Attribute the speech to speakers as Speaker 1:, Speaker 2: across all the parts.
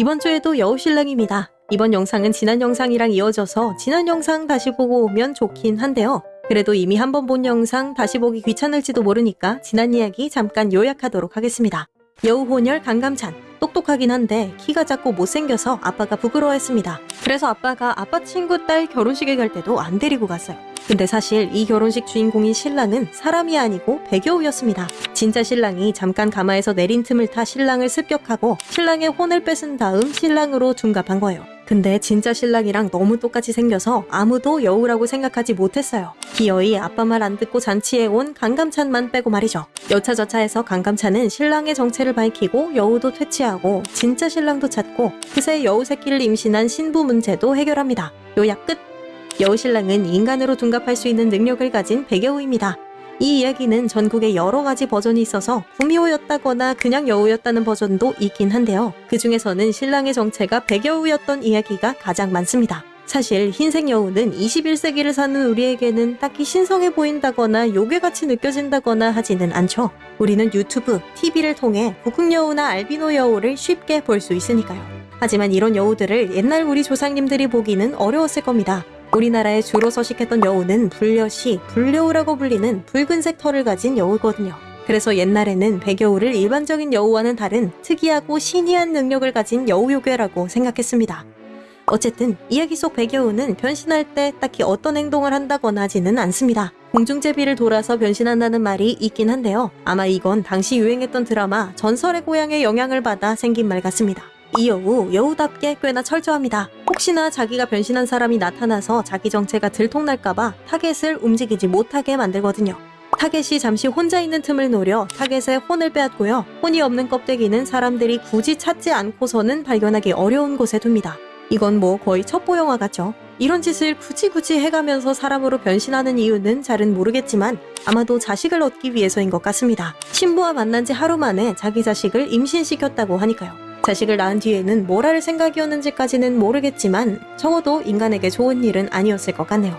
Speaker 1: 이번 주에도 여우신랑입니다. 이번 영상은 지난 영상이랑 이어져서 지난 영상 다시 보고 오면 좋긴 한데요. 그래도 이미 한 번 본 영상 다시 보기 귀찮을지도 모르니까 지난 이야기 잠깐 요약하도록 하겠습니다. 여우 혼혈 강감찬 똑똑하긴 한데 키가 작고 못생겨서 아빠가 부끄러워했습니다. 그래서 아빠가 아빠 친구 딸 결혼식에 갈 때도 안 데리고 갔어요. 근데 사실 이 결혼식 주인공인 신랑은 사람이 아니고 배겨우였습니다. 진짜 신랑이 잠깐 가마에서 내린 틈을 타 신랑을 습격하고 신랑의 혼을 뺏은 다음 신랑으로 둔갑한 거예요. 근데 진짜 신랑이랑 너무 똑같이 생겨서 아무도 여우라고 생각하지 못했어요. 기어이 아빠 말 안 듣고 잔치에 온 강감찬만 빼고 말이죠. 여차저차해서 강감찬은 신랑의 정체를 밝히고 여우도 퇴치하고 진짜 신랑도 찾고 그새 여우 새끼를 임신한 신부 문제도 해결합니다. 요약 끝! 여우신랑은 인간으로 둔갑할 수 있는 능력을 가진 백여우입니다. 이 이야기는 전국에 여러 가지 버전이 있어서 구미호였다거나 그냥 여우였다는 버전도 있긴 한데요. 그 중에서는 신랑의 정체가 백여우였던 이야기가 가장 많습니다. 사실 흰색 여우는 21세기를 사는 우리에게는 딱히 신성해 보인다거나 요괴같이 느껴진다거나 하지는 않죠. 우리는 유튜브, TV를 통해 북극 여우나 알비노 여우를 쉽게 볼 수 있으니까요. 하지만 이런 여우들을 옛날 우리 조상님들이 보기는 어려웠을 겁니다. 우리나라에 주로 서식했던 여우는 불려시, 불려우라고 불리는 붉은색 털을 가진 여우거든요. 그래서 옛날에는 백여우를 일반적인 여우와는 다른 특이하고 신이한 능력을 가진 여우요괴라고 생각했습니다. 어쨌든 이야기 속 백여우는 변신할 때 딱히 어떤 행동을 한다거나 하지는 않습니다. 공중제비를 돌아서 변신한다는 말이 있긴 한데요. 아마 이건 당시 유행했던 드라마 전설의 고향의 영향을 받아 생긴 말 같습니다. 이 여우, 여우답게 꽤나 철저합니다. 혹시나 자기가 변신한 사람이 나타나서 자기 정체가 들통날까봐 타겟을 움직이지 못하게 만들거든요. 타겟이 잠시 혼자 있는 틈을 노려 타겟의 혼을 빼앗고요. 혼이 없는 껍데기는 사람들이 굳이 찾지 않고서는 발견하기 어려운 곳에 둡니다. 이건 뭐 거의 첩보 영화 같죠. 이런 짓을 굳이 굳이 해가면서 사람으로 변신하는 이유는 잘은 모르겠지만 아마도 자식을 얻기 위해서인 것 같습니다. 신부와 만난 지 하루 만에 자기 자식을 임신시켰다고 하니까요. 자식을 낳은 뒤에는 뭘 할 생각이었는지까지는 모르겠지만 적어도 인간에게 좋은 일은 아니었을 것 같네요.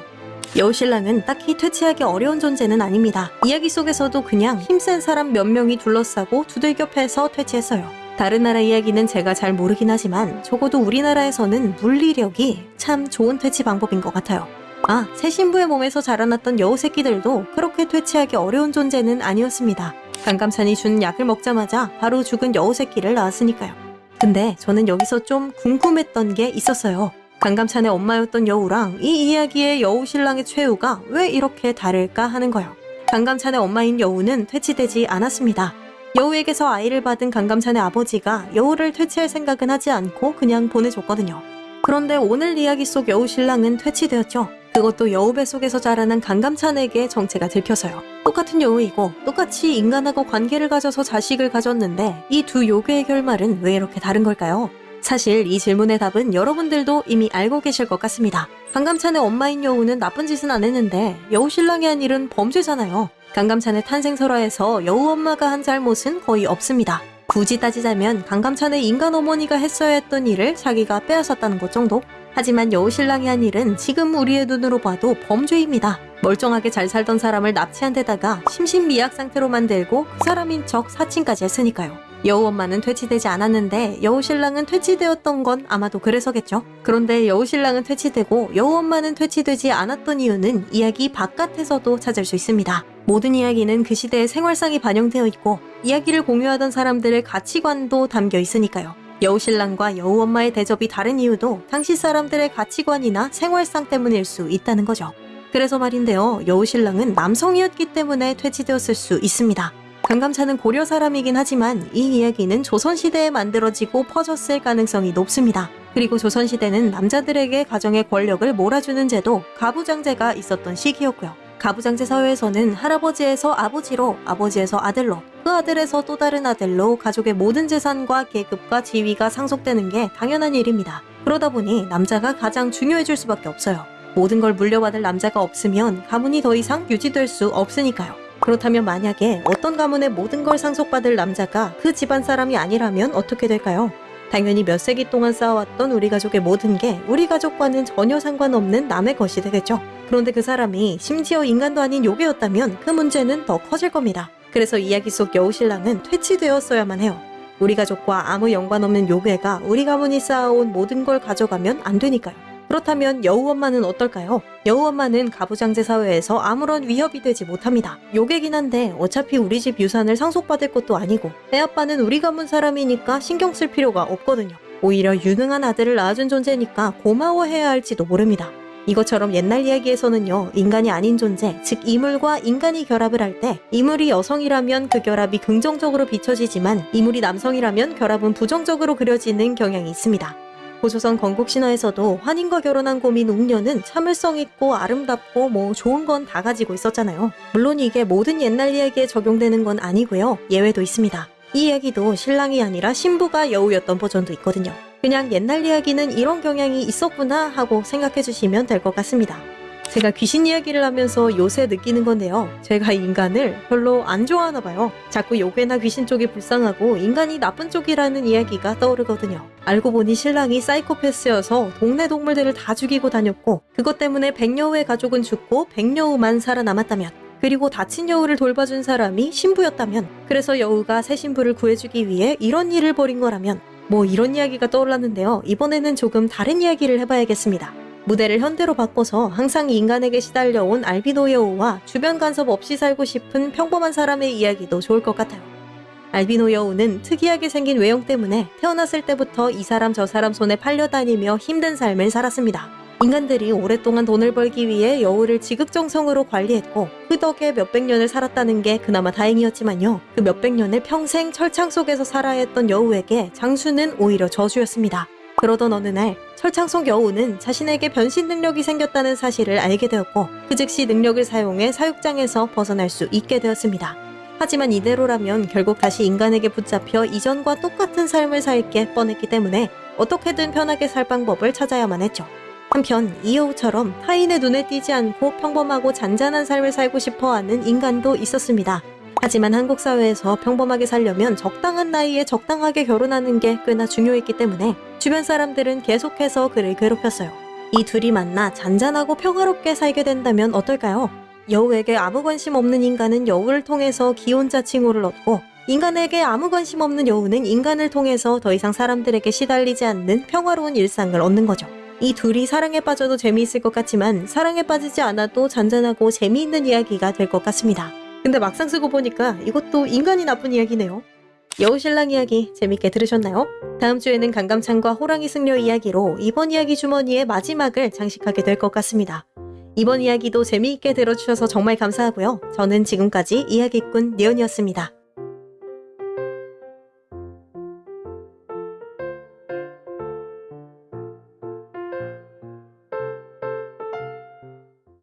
Speaker 1: 여우신랑은 딱히 퇴치하기 어려운 존재는 아닙니다. 이야기 속에서도 그냥 힘센 사람 몇 명이 둘러싸고 두들겨 패서 퇴치했어요. 다른 나라 이야기는 제가 잘 모르긴 하지만 적어도 우리나라에서는 물리력이 참 좋은 퇴치 방법인 것 같아요. 아, 새 신부의 몸에서 자라났던 여우 새끼들도 그렇게 퇴치하기 어려운 존재는 아니었습니다. 강감찬이 준 약을 먹자마자 바로 죽은 여우 새끼를 낳았으니까요. 근데 저는 여기서 좀 궁금했던 게 있었어요. 강감찬의 엄마였던 여우랑 이 이야기의 여우 신랑의 최후가 왜 이렇게 다를까 하는 거요. 강감찬의 엄마인 여우는 퇴치되지 않았습니다. 여우에게서 아이를 받은 강감찬의 아버지가 여우를 퇴치할 생각은 하지 않고 그냥 보내줬거든요. 그런데 오늘 이야기 속 여우 신랑은 퇴치되었죠. 그것도 여우 뱃속에서 자라난 강감찬에게 정체가 들켜서요. 똑같은 여우이고 똑같이 인간하고 관계를 가져서 자식을 가졌는데 이 두 요괴의 결말은 왜 이렇게 다른 걸까요? 사실 이 질문의 답은 여러분들도 이미 알고 계실 것 같습니다. 강감찬의 엄마인 여우는 나쁜 짓은 안 했는데 여우 신랑이 한 일은 범죄잖아요. 강감찬의 탄생 설화에서 여우 엄마가 한 잘못은 거의 없습니다. 굳이 따지자면 강감찬의 인간 어머니가 했어야 했던 일을 자기가 빼앗았다는 것 정도? 하지만 여우신랑이 한 일은 지금 우리의 눈으로 봐도 범죄입니다. 멀쩡하게 잘 살던 사람을 납치한 데다가 심신미약 상태로 만들고 그 사람인 척 사칭까지 했으니까요. 여우 엄마는 퇴치되지 않았는데 여우 신랑은 퇴치되었던 건 아마도 그래서겠죠. 그런데 여우 신랑은 퇴치되고 여우 엄마는 퇴치되지 않았던 이유는 이야기 바깥에서도 찾을 수 있습니다. 모든 이야기는 그 시대의 생활상이 반영되어 있고 이야기를 공유하던 사람들의 가치관도 담겨 있으니까요. 여우신랑과 여우엄마의 대접이 다른 이유도 당시 사람들의 가치관이나 생활상 때문일 수 있다는 거죠. 그래서 말인데요. 여우신랑은 남성이었기 때문에 퇴치되었을 수 있습니다. 강감찬은 고려 사람이긴 하지만 이 이야기는 조선시대에 만들어지고 퍼졌을 가능성이 높습니다. 그리고 조선시대는 남자들에게 가정의 권력을 몰아주는 제도 가부장제가 있었던 시기였고요. 가부장제 사회에서는 할아버지에서 아버지로, 아버지에서 아들로, 그 아들에서 또 다른 아들로 가족의 모든 재산과 계급과 지위가 상속되는 게 당연한 일입니다. 그러다 보니 남자가 가장 중요해질 수밖에 없어요. 모든 걸 물려받을 남자가 없으면 가문이 더 이상 유지될 수 없으니까요. 그렇다면 만약에 어떤 가문의 모든 걸 상속받을 남자가 그 집안 사람이 아니라면 어떻게 될까요? 당연히 몇 세기 동안 쌓아왔던 우리 가족의 모든 게 우리 가족과는 전혀 상관없는 남의 것이 되겠죠. 그런데 그 사람이 심지어 인간도 아닌 요괴였다면 그 문제는 더 커질 겁니다. 그래서 이야기 속 여우신랑은 퇴치되었어야만 해요. 우리 가족과 아무 연관 없는 요괴가 우리 가문이 쌓아온 모든 걸 가져가면 안 되니까요. 그렇다면 여우 엄마는 어떨까요? 여우 엄마는 가부장제 사회에서 아무런 위협이 되지 못합니다. 요괴긴 한데 어차피 우리 집 유산을 상속받을 것도 아니고 애 아빠는 우리 가문 사람이니까 신경 쓸 필요가 없거든요. 오히려 유능한 아들을 낳아준 존재니까 고마워해야 할지도 모릅니다. 이것처럼 옛날 이야기에서는요, 인간이 아닌 존재, 즉 이물과 인간이 결합을 할 때, 이물이 여성이라면 그 결합이 긍정적으로 비춰지지만, 이물이 남성이라면 결합은 부정적으로 그려지는 경향이 있습니다. 고조선 건국 신화에서도 환인과 결혼한 고민 웅녀는 참을성 있고 아름답고 뭐 좋은 건 다 가지고 있었잖아요. 물론 이게 모든 옛날 이야기에 적용되는 건 아니고요. 예외도 있습니다. 이 이야기도 신랑이 아니라 신부가 여우였던 버전도 있거든요. 그냥 옛날 이야기는 이런 경향이 있었구나 하고 생각해 주시면 될 것 같습니다. 제가 귀신 이야기를 하면서 요새 느끼는 건데요. 제가 인간을 별로 안 좋아하나 봐요. 자꾸 요괴나 귀신 쪽이 불쌍하고 인간이 나쁜 쪽이라는 이야기가 떠오르거든요. 알고 보니 신랑이 사이코패스여서 동네 동물들을 다 죽이고 다녔고 그것 때문에 백여우의 가족은 죽고 백여우만 살아남았다면 그리고 다친 여우를 돌봐준 사람이 신부였다면 그래서 여우가 새 신부를 구해주기 위해 이런 일을 벌인 거라면 뭐 이런 이야기가 떠올랐는데요. 이번에는 조금 다른 이야기를 해봐야겠습니다. 무대를 현대로 바꿔서 항상 인간에게 시달려온 알비노 여우와 주변 간섭 없이 살고 싶은 평범한 사람의 이야기도 좋을 것 같아요. 알비노 여우는 특이하게 생긴 외형 때문에 태어났을 때부터 이 사람 저 사람 손에 팔려다니며 힘든 삶을 살았습니다. 인간들이 오랫동안 돈을 벌기 위해 여우를 지극정성으로 관리했고 그 덕에 몇백 년을 살았다는 게 그나마 다행이었지만요. 그 몇백 년을 평생 철창 속에서 살아야 했던 여우에게 장수는 오히려 저주였습니다. 그러던 어느 날 철창 속 여우는 자신에게 변신 능력이 생겼다는 사실을 알게 되었고 그 즉시 능력을 사용해 사육장에서 벗어날 수 있게 되었습니다. 하지만 이대로라면 결국 다시 인간에게 붙잡혀 이전과 똑같은 삶을 살게 뻔했기 때문에 어떻게든 편하게 살 방법을 찾아야만 했죠. 한편 이 여우처럼 타인의 눈에 띄지 않고 평범하고 잔잔한 삶을 살고 싶어하는 인간도 있었습니다. 하지만 한국 사회에서 평범하게 살려면 적당한 나이에 적당하게 결혼하는 게 꽤나 중요했기 때문에 주변 사람들은 계속해서 그를 괴롭혔어요. 이 둘이 만나 잔잔하고 평화롭게 살게 된다면 어떨까요? 여우에게 아무 관심 없는 인간은 여우를 통해서 기혼자 칭호를 얻고 인간에게 아무 관심 없는 여우는 인간을 통해서 더 이상 사람들에게 시달리지 않는 평화로운 일상을 얻는 거죠. 이 둘이 사랑에 빠져도 재미있을 것 같지만 사랑에 빠지지 않아도 잔잔하고 재미있는 이야기가 될 것 같습니다. 근데 막상 쓰고 보니까 이것도 인간이 나쁜 이야기네요. 여우신랑 이야기 재밌게 들으셨나요? 다음 주에는 강감찬과 호랑이 승려 이야기로 이번 이야기 주머니의 마지막을 장식하게 될 것 같습니다. 이번 이야기도 재미있게 들어주셔서 정말 감사하고요. 저는 지금까지 이야기꾼 니언이었습니다.